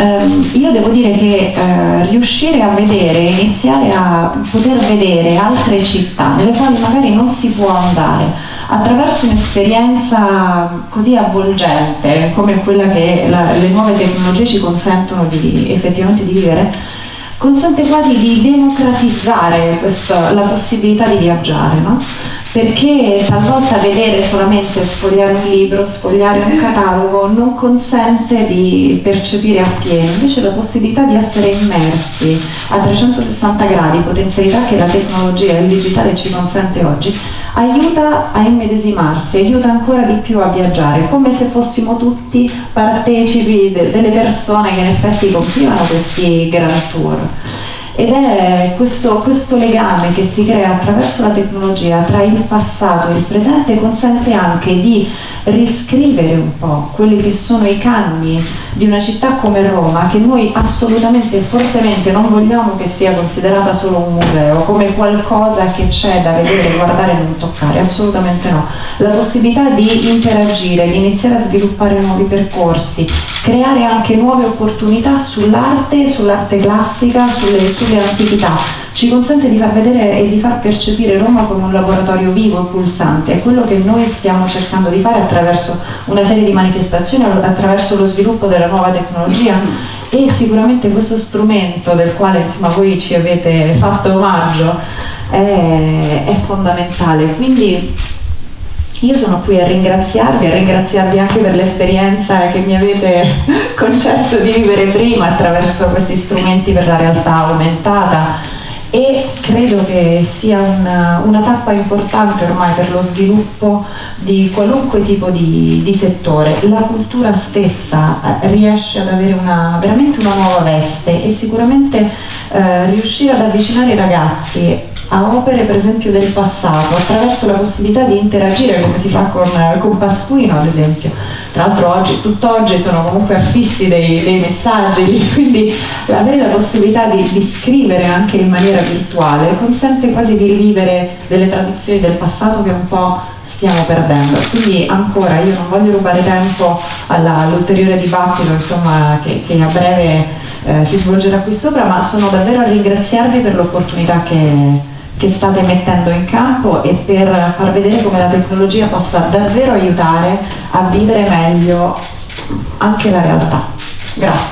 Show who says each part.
Speaker 1: ehm, io devo dire che eh, riuscire a vedere, iniziare a poter vedere altre città nelle quali magari non si può andare attraverso un'esperienza così avvolgente come quella che la, le nuove tecnologie ci consentono di, effettivamente di vivere, consente quasi di democratizzare questo, la possibilità di viaggiare. No? Perché talvolta vedere solamente sfogliare un libro, sfogliare un catalogo non consente di percepire appieno, invece la possibilità di essere immersi a 360 gradi, potenzialità che la tecnologia e il digitale ci consente oggi, aiuta a immedesimarsi, aiuta ancora di più a viaggiare, come se fossimo tutti partecipi de delle persone che in effetti compivano questi grand tour ed è questo, questo, legame che si crea attraverso la tecnologia tra il passato e il presente consente anche di riscrivere un po' quelli che sono i canoni di una città come Roma che noi assolutamente e fortemente non vogliamo che sia considerata solo un museo, come qualcosa che c'è da vedere, guardare e non toccare, assolutamente no. La possibilità di interagire, di iniziare a sviluppare nuovi percorsi, creare anche nuove opportunità sull'arte, sull'arte classica, sulle, sulle antichità ci consente di far vedere e di far percepire Roma come un laboratorio vivo e pulsante, è quello che noi stiamo cercando di fare attraverso una serie di manifestazioni, attraverso lo sviluppo della nuova tecnologia. E sicuramente questo strumento del quale insomma, voi ci avete fatto omaggio è, è fondamentale. Quindi io sono qui a ringraziarvi, a ringraziarvi anche per l'esperienza che mi avete concesso di vivere prima attraverso questi strumenti per la realtà aumentata e credo che sia una, una, tappa importante ormai per lo sviluppo di qualunque tipo di, di settore. La cultura stessa eh, riesce ad avere una, veramente una nuova veste e sicuramente eh, riuscire ad avvicinare i ragazzi a opere per esempio del passato attraverso la possibilità di interagire come si fa con, con Pasquino ad esempio tra l'altro oggi, tutt'oggi sono comunque affissi dei, dei, messaggi quindi avere la possibilità di, di, scrivere anche in maniera virtuale consente quasi di rivivere delle tradizioni del passato che un po' stiamo perdendo. Quindi ancora io non voglio rubare tempo all'ulteriore dibattito insomma, che, che a breve eh, si svolgerà qui sopra ma sono davvero a ringraziarvi per l'opportunità che che state mettendo in campo e per far vedere come la tecnologia possa davvero aiutare a vivere meglio anche la realtà. Grazie.